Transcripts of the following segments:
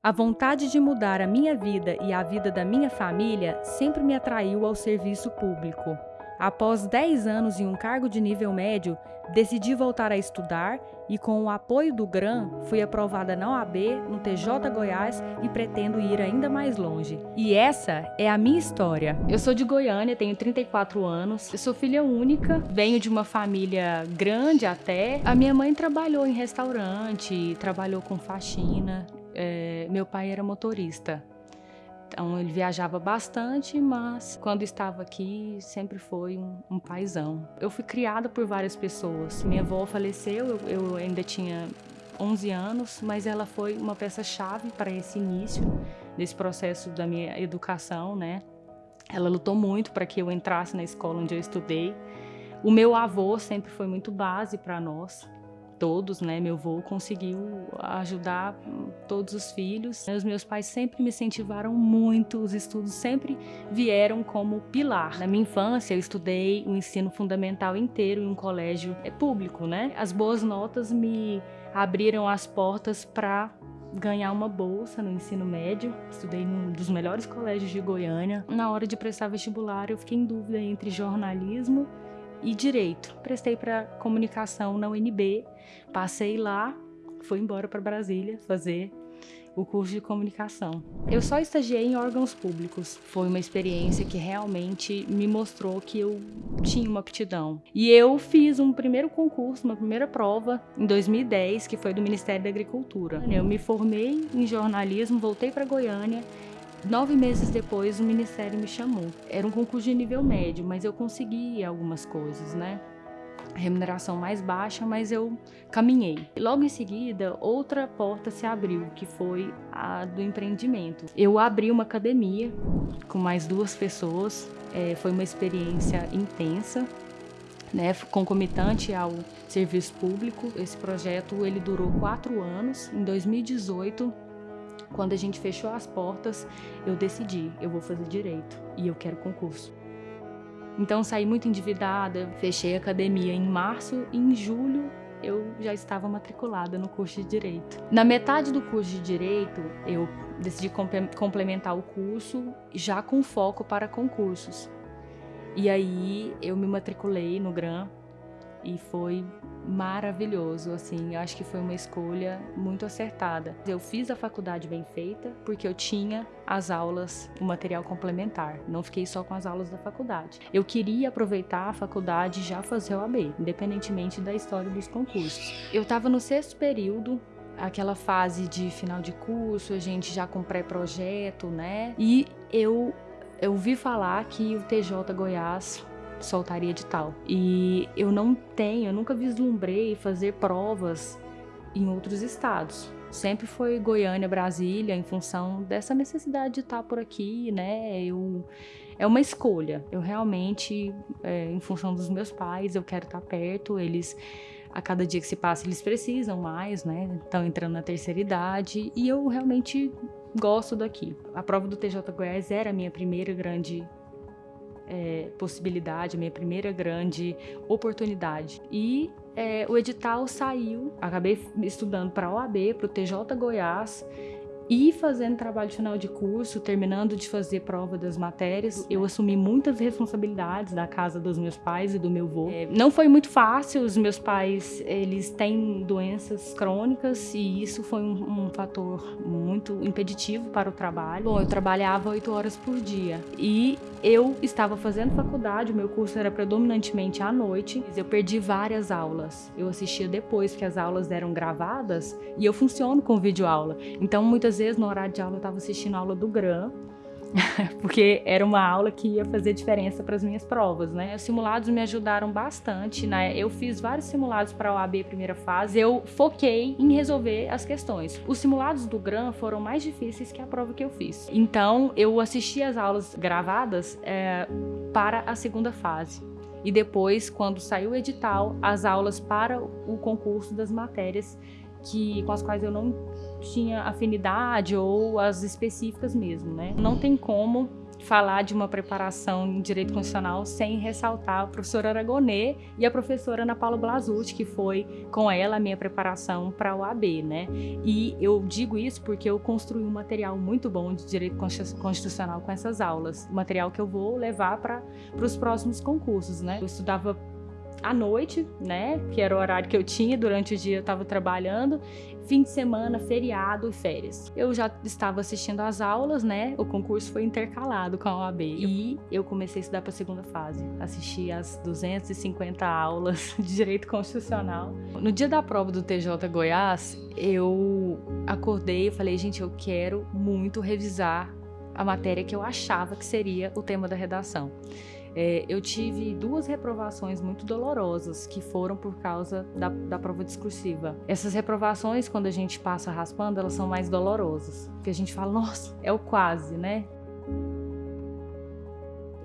A vontade de mudar a minha vida e a vida da minha família sempre me atraiu ao serviço público. Após 10 anos em um cargo de nível médio, decidi voltar a estudar e, com o apoio do GRAM, fui aprovada na OAB, no TJ Goiás e pretendo ir ainda mais longe. E essa é a minha história. Eu sou de Goiânia, tenho 34 anos, eu sou filha única, venho de uma família grande até. A minha mãe trabalhou em restaurante, trabalhou com faxina, é, meu pai era motorista. Então ele viajava bastante, mas quando estava aqui sempre foi um, um paizão. Eu fui criada por várias pessoas. Minha avó faleceu, eu, eu ainda tinha 11 anos, mas ela foi uma peça-chave para esse início desse processo da minha educação, né? Ela lutou muito para que eu entrasse na escola onde eu estudei. O meu avô sempre foi muito base para nós todos, né? Meu avô conseguiu ajudar todos os filhos. Os meus pais sempre me incentivaram muito, os estudos sempre vieram como pilar. Na minha infância, eu estudei o ensino fundamental inteiro em um colégio é público, né? As boas notas me abriram as portas para ganhar uma bolsa no ensino médio. Estudei num dos melhores colégios de Goiânia. Na hora de prestar vestibular, eu fiquei em dúvida entre jornalismo e direito. Prestei para comunicação na UNB, passei lá, fui embora para Brasília fazer o curso de comunicação. Eu só estagiei em órgãos públicos. Foi uma experiência que realmente me mostrou que eu tinha uma aptidão. E eu fiz um primeiro concurso, uma primeira prova em 2010, que foi do Ministério da Agricultura. Eu me formei em jornalismo, voltei para Goiânia Nove meses depois, o Ministério me chamou. Era um concurso de nível médio, mas eu consegui algumas coisas, né? remuneração mais baixa, mas eu caminhei. Logo em seguida, outra porta se abriu, que foi a do empreendimento. Eu abri uma academia com mais duas pessoas, é, foi uma experiência intensa, né, concomitante ao serviço público. Esse projeto ele durou quatro anos. Em 2018 quando a gente fechou as portas, eu decidi, eu vou fazer direito e eu quero concurso. Então saí muito endividada, fechei a academia em março e em julho eu já estava matriculada no curso de Direito. Na metade do curso de Direito, eu decidi complementar o curso já com foco para concursos. E aí eu me matriculei no GRAM e foi maravilhoso, assim, acho que foi uma escolha muito acertada. Eu fiz a faculdade bem feita porque eu tinha as aulas, o material complementar, não fiquei só com as aulas da faculdade. Eu queria aproveitar a faculdade e já fazer o AB, independentemente da história dos concursos. Eu estava no sexto período, aquela fase de final de curso, a gente já com pré-projeto, né? E eu eu ouvi falar que o TJ Goiás soltaria edital. E eu não tenho, eu nunca vislumbrei fazer provas em outros estados. Sempre foi Goiânia, Brasília, em função dessa necessidade de estar por aqui, né? Eu, é uma escolha. Eu realmente, é, em função dos meus pais, eu quero estar perto. Eles, a cada dia que se passa, eles precisam mais, né? Estão entrando na terceira idade e eu realmente gosto daqui. A prova do TJ Goiás era a minha primeira grande é, possibilidade, minha primeira grande oportunidade. E é, o edital saiu, acabei estudando para a OAB, para o TJ Goiás, e fazendo trabalho final de curso, terminando de fazer prova das matérias, eu assumi muitas responsabilidades da casa dos meus pais e do meu avô. É, não foi muito fácil, os meus pais, eles têm doenças crônicas e isso foi um, um fator muito impeditivo para o trabalho. Bom, eu trabalhava oito horas por dia e eu estava fazendo faculdade, o meu curso era predominantemente à noite, eu perdi várias aulas. Eu assistia depois que as aulas eram gravadas e eu funciono com videoaula. Então, muitas vezes no horário de aula eu estava assistindo a aula do GRAM, porque era uma aula que ia fazer diferença para as minhas provas, né? Os simulados me ajudaram bastante, né? Eu fiz vários simulados para a OAB primeira fase, eu foquei em resolver as questões. Os simulados do GRAM foram mais difíceis que a prova que eu fiz. Então, eu assisti as aulas gravadas é, para a segunda fase. E depois, quando saiu o edital, as aulas para o concurso das matérias que, com as quais eu não tinha afinidade ou as específicas mesmo, né? Não tem como falar de uma preparação em direito constitucional sem ressaltar a professora Aragonê e a professora Ana Paula Blasucci, que foi com ela a minha preparação para o AB, né? E eu digo isso porque eu construí um material muito bom de direito constitucional com essas aulas, material que eu vou levar para os próximos concursos, né? Eu estudava à noite, né? Que era o horário que eu tinha, durante o dia eu estava trabalhando, fim de semana, feriado e férias. Eu já estava assistindo às aulas, né? O concurso foi intercalado com a OAB e eu comecei a estudar para a segunda fase. Assisti às 250 aulas de direito constitucional. No dia da prova do TJ Goiás, eu acordei e falei, gente, eu quero muito revisar a matéria que eu achava que seria o tema da redação. É, eu tive duas reprovações muito dolorosas que foram por causa da, da prova discursiva. Essas reprovações, quando a gente passa raspando, elas são mais dolorosas. Porque a gente fala, nossa, é o quase, né?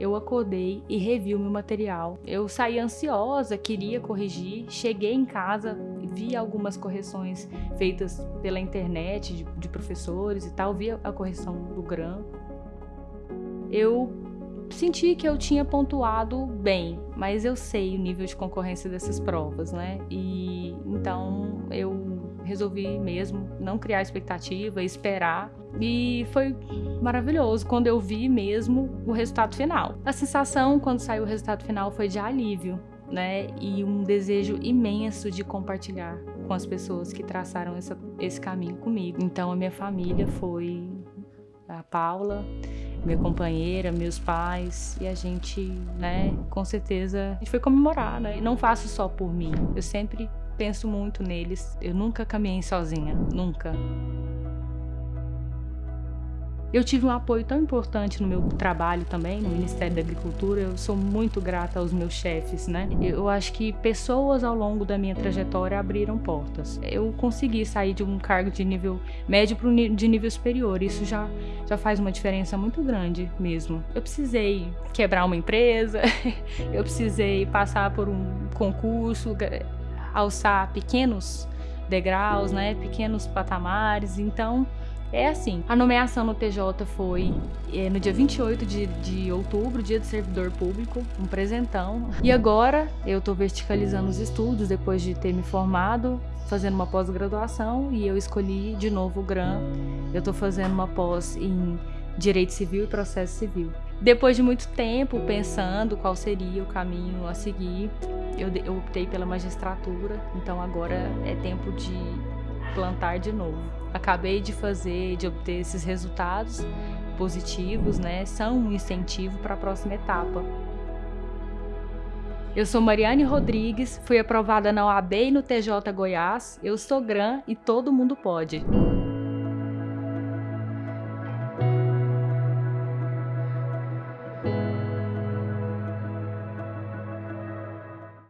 eu acordei e revi o meu material. Eu saí ansiosa, queria corrigir, cheguei em casa, vi algumas correções feitas pela internet de, de professores e tal, vi a correção do GRAM. Eu senti que eu tinha pontuado bem, mas eu sei o nível de concorrência dessas provas, né? E então eu resolvi mesmo não criar expectativa, esperar. E foi maravilhoso quando eu vi mesmo o resultado final. A sensação quando saiu o resultado final foi de alívio, né? E um desejo imenso de compartilhar com as pessoas que traçaram essa, esse caminho comigo. Então a minha família foi a Paula, minha companheira, meus pais, e a gente, né, com certeza, a gente foi comemorar, né? E não faço só por mim, eu sempre penso muito neles. Eu nunca caminhei sozinha, nunca. Eu tive um apoio tão importante no meu trabalho também, no Ministério da Agricultura. Eu sou muito grata aos meus chefes, né? Eu acho que pessoas ao longo da minha trajetória abriram portas. Eu consegui sair de um cargo de nível médio para de nível superior. Isso já, já faz uma diferença muito grande mesmo. Eu precisei quebrar uma empresa, eu precisei passar por um concurso, alçar pequenos degraus, né? Pequenos patamares. Então, é assim, a nomeação no TJ foi é, no dia 28 de, de outubro, dia do servidor público, um presentão. E agora eu estou verticalizando os estudos depois de ter me formado, fazendo uma pós-graduação e eu escolhi de novo o GRAM. Eu estou fazendo uma pós em Direito Civil e Processo Civil. Depois de muito tempo pensando qual seria o caminho a seguir, eu, eu optei pela magistratura, então agora é tempo de plantar de novo. Acabei de fazer, de obter esses resultados positivos, né? São um incentivo para a próxima etapa. Eu sou Mariane Rodrigues, fui aprovada na OAB e no TJ Goiás. Eu sou GRAM e todo mundo pode.